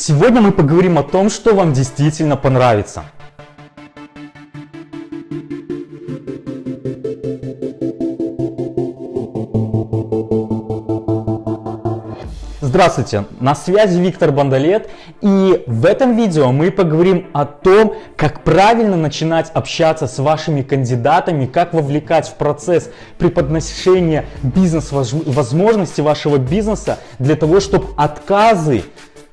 Сегодня мы поговорим о том, что вам действительно понравится. Здравствуйте, на связи Виктор Бандалет и в этом видео мы поговорим о том, как правильно начинать общаться с вашими кандидатами, как вовлекать в процесс преподношения бизнес-возможности вашего бизнеса для того, чтобы отказы,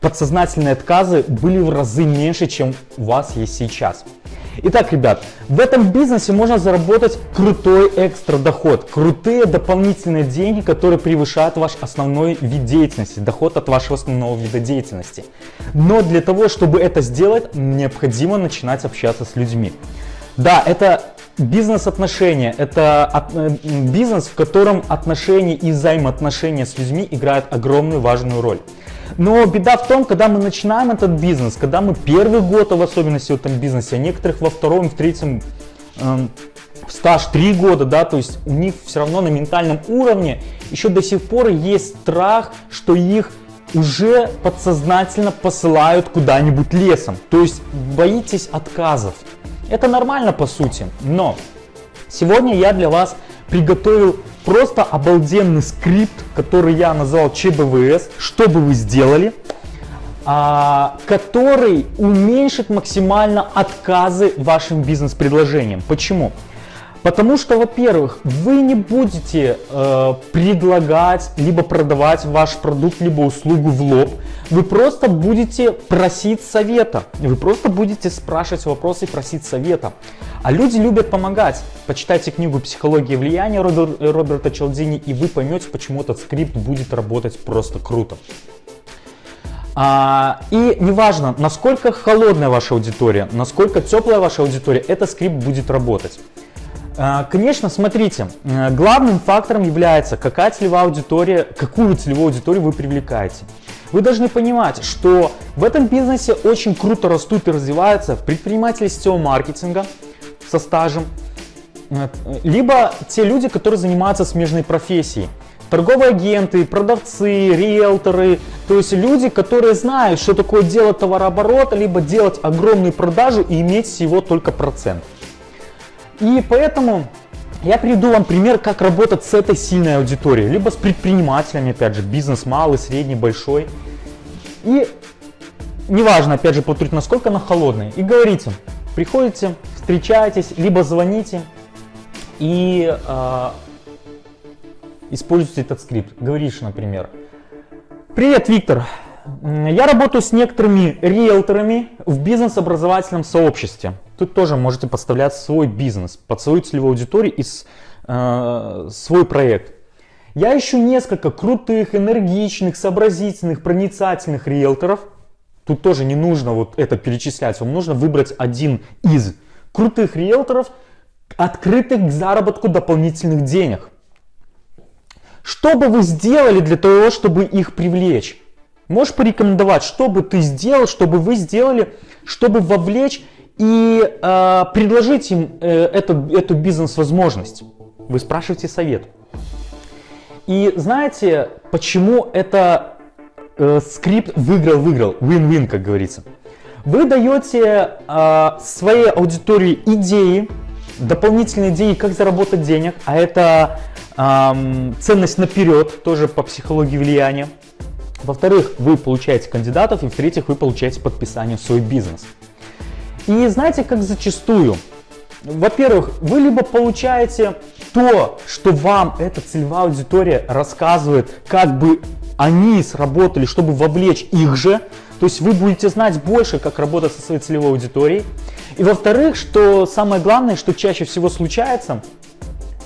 подсознательные отказы были в разы меньше, чем у вас есть сейчас. Итак, ребят, в этом бизнесе можно заработать крутой экстра доход, крутые дополнительные деньги, которые превышают ваш основной вид деятельности, доход от вашего основного вида деятельности. Но для того, чтобы это сделать, необходимо начинать общаться с людьми. Да, это бизнес-отношения, это э, бизнес, в котором отношения и взаимоотношения с людьми играют огромную важную роль. Но беда в том, когда мы начинаем этот бизнес, когда мы первый год, в особенности в этом бизнесе, а некоторых во втором, в третьем эм, стаж 3 года, да, то есть у них все равно на ментальном уровне еще до сих пор есть страх, что их уже подсознательно посылают куда-нибудь лесом. То есть боитесь отказов. Это нормально по сути, но сегодня я для вас приготовил просто обалденный скрипт, который я назвал ЧБВС, что бы вы сделали, а, который уменьшит максимально отказы вашим бизнес-предложениям. Почему? Потому что, во-первых, вы не будете э, предлагать, либо продавать ваш продукт, либо услугу в лоб. Вы просто будете просить совета. Вы просто будете спрашивать вопросы и просить совета. А люди любят помогать. Почитайте книгу «Психология влияния» Роберта Челдини, и вы поймете, почему этот скрипт будет работать просто круто. А, и неважно, насколько холодная ваша аудитория, насколько теплая ваша аудитория, этот скрипт будет работать. А, конечно, смотрите, э, главным фактором является, какая целевая аудитория, какую целевую аудиторию вы привлекаете. Вы должны понимать, что в этом бизнесе очень круто растут и развиваются предприниматели сетевого маркетинга со стажем, э, либо те люди, которые занимаются смежной профессией. Торговые агенты, продавцы, риэлторы, то есть люди, которые знают, что такое делать товарооборот, либо делать огромную продажу и иметь всего только процент. И поэтому я приведу вам пример, как работать с этой сильной аудиторией, либо с предпринимателями, опять же, бизнес малый, средний, большой. И неважно, опять же, повторить, насколько она холодная. И говорите, приходите, встречаетесь, либо звоните и э, используйте этот скрипт. Говоришь, например, «Привет, Виктор, я работаю с некоторыми риэлторами в бизнес-образовательном сообществе. Тут тоже можете подставлять свой бизнес, под свою целевую аудиторию и э, свой проект. Я ищу несколько крутых, энергичных, сообразительных, проницательных риэлторов. Тут тоже не нужно вот это перечислять, вам нужно выбрать один из крутых риэлторов, открытых к заработку дополнительных денег. Что бы вы сделали для того, чтобы их привлечь? Можешь порекомендовать, что бы ты сделал, чтобы вы сделали, чтобы вовлечь и э, предложить им э, эту, эту бизнес-возможность. Вы спрашиваете совет. И знаете, почему это э, скрипт выиграл-выиграл, win-win, как говорится. Вы даете э, своей аудитории идеи, дополнительные идеи, как заработать денег, а это э, ценность наперед, тоже по психологии влияния. Во-вторых, вы получаете кандидатов, и в-третьих, вы получаете подписание в свой бизнес. И знаете, как зачастую? Во-первых, вы либо получаете то, что вам эта целевая аудитория рассказывает, как бы они сработали, чтобы вовлечь их же. То есть вы будете знать больше, как работать со своей целевой аудиторией. И во-вторых, что самое главное, что чаще всего случается,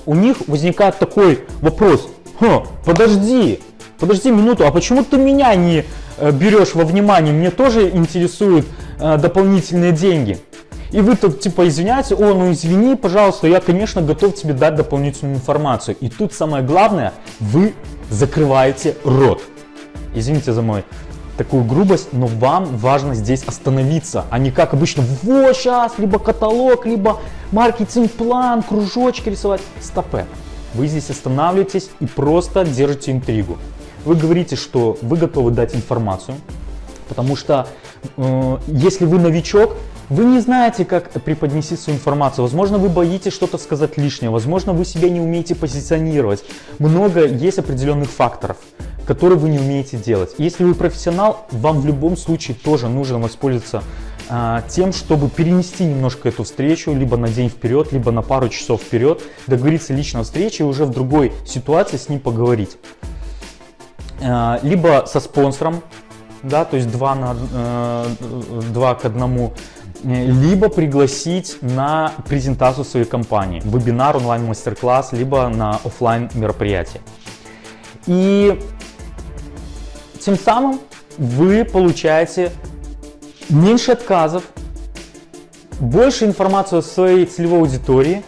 у них возникает такой вопрос. Ха, подожди, подожди минуту, а почему ты меня не э, берешь во внимание? Мне тоже интересуют э, дополнительные деньги. И вы тут типа извиняете, о, ну извини, пожалуйста, я, конечно, готов тебе дать дополнительную информацию. И тут самое главное, вы закрываете рот. Извините за мой такую грубость, но вам важно здесь остановиться, а не как обычно, вот сейчас, либо каталог, либо маркетинг-план, кружочки рисовать. Стопе. Вы здесь останавливаетесь и просто держите интригу. Вы говорите, что вы готовы дать информацию, Потому что если вы новичок, вы не знаете, как преподнести свою информацию. Возможно, вы боитесь что-то сказать лишнее. Возможно, вы себя не умеете позиционировать. Много есть определенных факторов, которые вы не умеете делать. Если вы профессионал, вам в любом случае тоже нужно воспользоваться э, тем, чтобы перенести немножко эту встречу либо на день вперед, либо на пару часов вперед, договориться лично встрече и уже в другой ситуации с ним поговорить. Э, либо со спонсором, да, то есть 2, на, э, 2 к 1, либо пригласить на презентацию своей компании, вебинар, онлайн-мастер-класс, либо на офлайн мероприятие. И тем самым вы получаете меньше отказов, больше информации о своей целевой аудитории,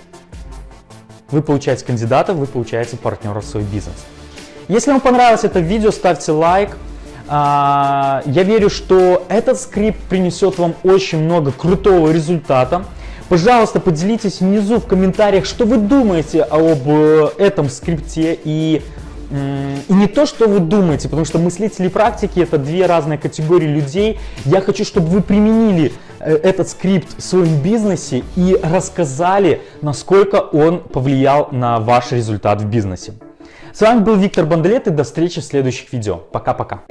вы получаете кандидатов, вы получаете партнеров в свой бизнес. Если вам понравилось это видео, ставьте лайк. А, я верю, что этот скрипт принесет вам очень много крутого результата. Пожалуйста, поделитесь внизу в комментариях, что вы думаете об э, этом скрипте и и не то, что вы думаете, потому что мыслители практики это две разные категории людей. Я хочу, чтобы вы применили э, этот скрипт в своем бизнесе и рассказали, насколько он повлиял на ваш результат в бизнесе. С вами был Виктор Бандлет и до встречи в следующих видео. Пока-пока.